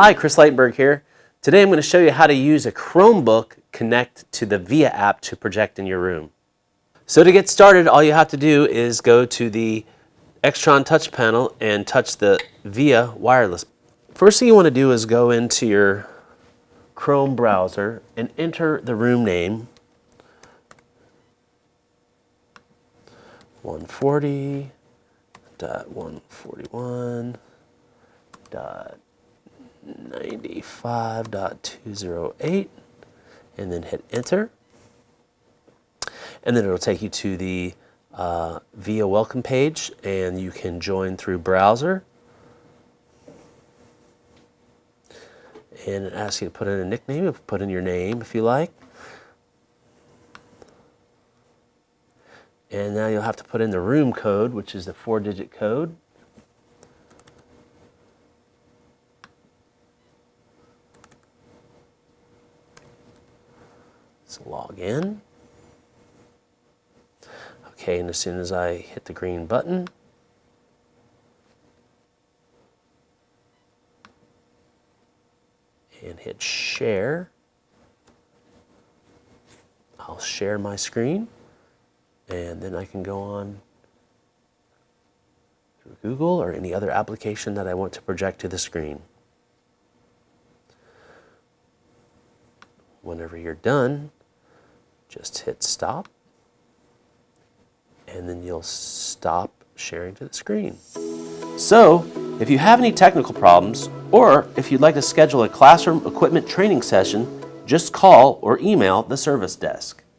Hi, Chris Lightberg here. Today I'm going to show you how to use a Chromebook connect to the VIA app to project in your room. So to get started, all you have to do is go to the Extron touch panel and touch the VIA wireless. First thing you want to do is go into your Chrome browser and enter the room name 140.141.95.208 and then hit enter. And then it'll take you to the uh, VIA welcome page and you can join through browser. And it asks you to put in a nickname, put in your name if you like. And now you'll have to put in the room code, which is the four digit code. Let's log in. Okay, and as soon as I hit the green button, and hit share, I'll share my screen and then I can go on through Google or any other application that I want to project to the screen. Whenever you're done, just hit stop and then you'll stop sharing to the screen. So, if you have any technical problems or if you'd like to schedule a classroom equipment training session, just call or email the service desk.